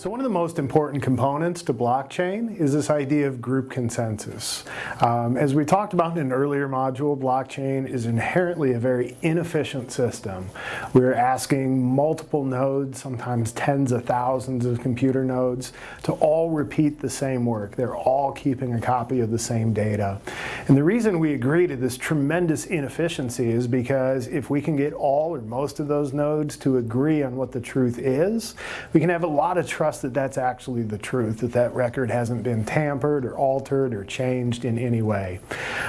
So one of the most important components to blockchain is this idea of group consensus. Um, as we talked about in an earlier module, blockchain is inherently a very inefficient system. We're asking multiple nodes, sometimes tens of thousands of computer nodes, to all repeat the same work. They're all keeping a copy of the same data. And the reason we agree to this tremendous inefficiency is because if we can get all or most of those nodes to agree on what the truth is, we can have a lot of trust trust that that's actually the truth, that that record hasn't been tampered or altered or changed in any way.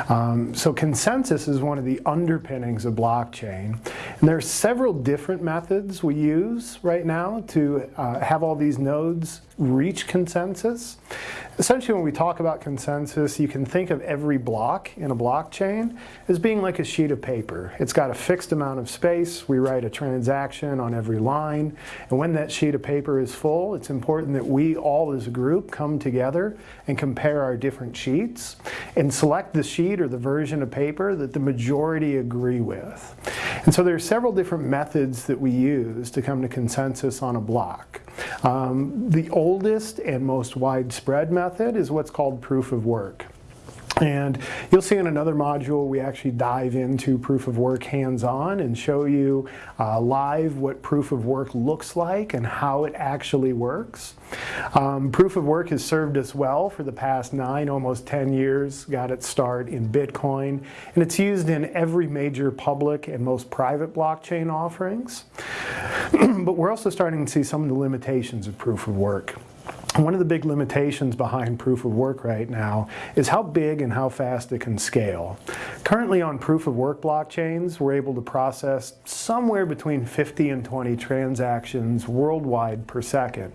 Um, so consensus is one of the underpinnings of blockchain. And there are several different methods we use right now to uh, have all these nodes reach consensus. Essentially when we talk about consensus, you can think of every block in a blockchain as being like a sheet of paper. It's got a fixed amount of space. We write a transaction on every line. And when that sheet of paper is full, it's important that we all as a group come together and compare our different sheets and select the sheet or the version of paper that the majority agree with. And so there are several different methods that we use to come to consensus on a block. Um, the oldest and most widespread method is what's called proof of work. And you'll see in another module we actually dive into proof of work hands-on and show you uh, live what proof of work looks like and how it actually works. Um, proof of work has served us well for the past nine, almost 10 years, got its start in Bitcoin, and it's used in every major public and most private blockchain offerings. but we're also starting to see some of the limitations of proof of work. One of the big limitations behind proof of work right now is how big and how fast it can scale. Currently on proof of work blockchains, we're able to process somewhere between 50 and 20 transactions worldwide per second,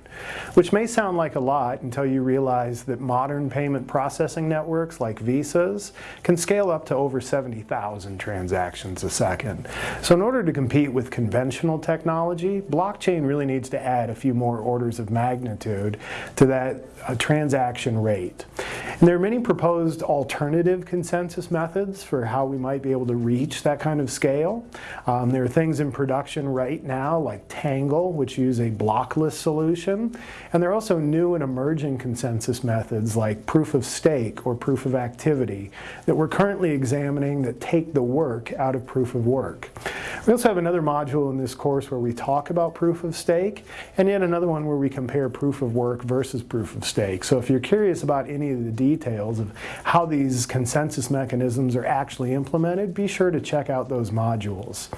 which may sound like a lot until you realize that modern payment processing networks like Visas can scale up to over 70,000 transactions a second. So in order to compete with conventional technology, blockchain really needs to add a few more orders of magnitude to that uh, transaction rate. And there are many proposed alternative consensus methods for how we might be able to reach that kind of scale. Um, there are things in production right now like Tangle, which use a blockless solution. And there are also new and emerging consensus methods like proof of stake or proof of activity that we're currently examining that take the work out of proof of work. We also have another module in this course where we talk about proof of stake, and yet another one where we compare proof of work versus proof of stake. So if you're curious about any of the details of how these consensus mechanisms are actually implemented, be sure to check out those modules.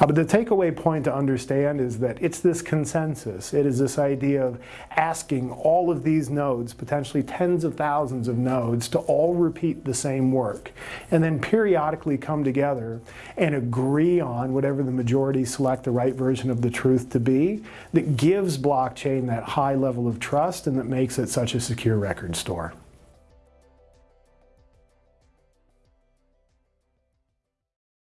Uh, but the takeaway point to understand is that it's this consensus. It is this idea of asking all of these nodes, potentially tens of thousands of nodes, to all repeat the same work, and then periodically come together and agree on whatever whatever the majority select the right version of the truth to be that gives blockchain that high level of trust and that makes it such a secure record store.